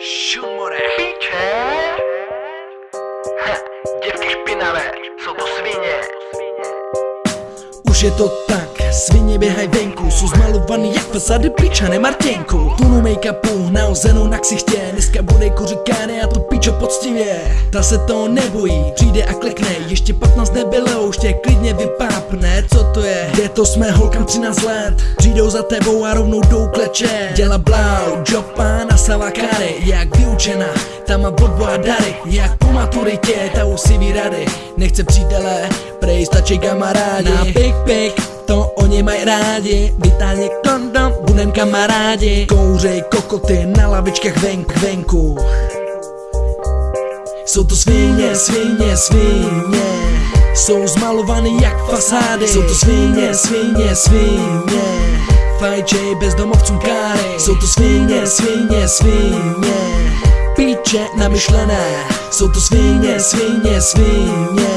Šumore. Píče. Ha, děvky špinavé, jsou to svině. Už je to tak, svině běhaj venku Jsou zmalovaný jak fasády pičane Martěnku. Tunu make-upu nahozenou na ksichtě. Dneska bude kuřikány a to pičo poctivě. Ta se to nebojí, přijde a klekne. Ještě 15 nebylo, už tě klidně vypápne. Co to je? Kde to jsme holkám 13 let? Přijdou za tebou a rovnou jdou kleče. Děla blau, jopa na savakary Jak vyučená, ta má a dary. Jak po maturitě, ta už si vyrady Nechce přítele, prej stačí kamarádi. Na pik pik, oni mají rádi. Vytáhně kondom, budem kamarádi. Kouřej kokoty na lavičkách venku, venku. Jsou to svině, svině, svině. Jsou zmalovaný jak fasády. Jsou to svině, svině, svině. Fajčej bezdomovcům káry. Jsou to svině, svině, svině. Píče namyšlené. Jsou to svině, svině, svině.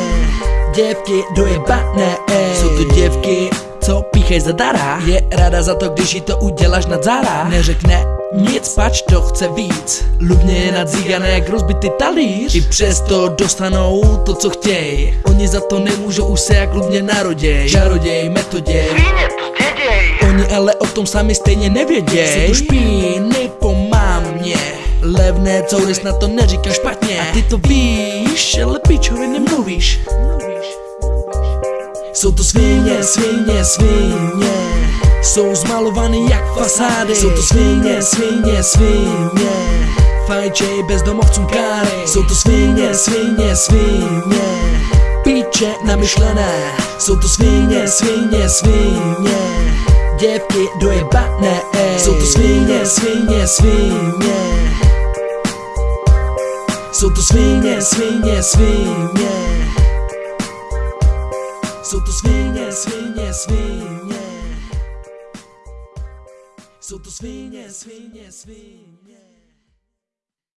Děvky dojebané, ej. Jsou to děvky, co píchej zadara Je ráda za to, když jí to uděláš nad zára. Neřekne nic, pač to chce víc. Lubně je nadzígané jak rozbitý talíř. I přesto dostanou to, co chtěj. Oni za to nemůžou, už se jak lubně naroděj. Čaroděj, metoděj. Svině to zděděj. Oni ale o tom sami stejně nevěděj. Jsou to špíny po mámě Levné, co na to neříkáš špatně. A ty to víš, ale pičovi nemluvíš jsou to svině, svině, svině. Jsou zmalovaný jak fasády. Jsou to svině, svině, svině. Fajčej bezdomovcům káry. Jsou to svině, svině, svině. Píče namyšlené. Jsou to svině, svině, svině. Děvky dojebané, ej Jsou to svině, svině, svině. Jsou to svině, svině, svině jsou to svině, svině, svině. Jsou to svině, svině, svině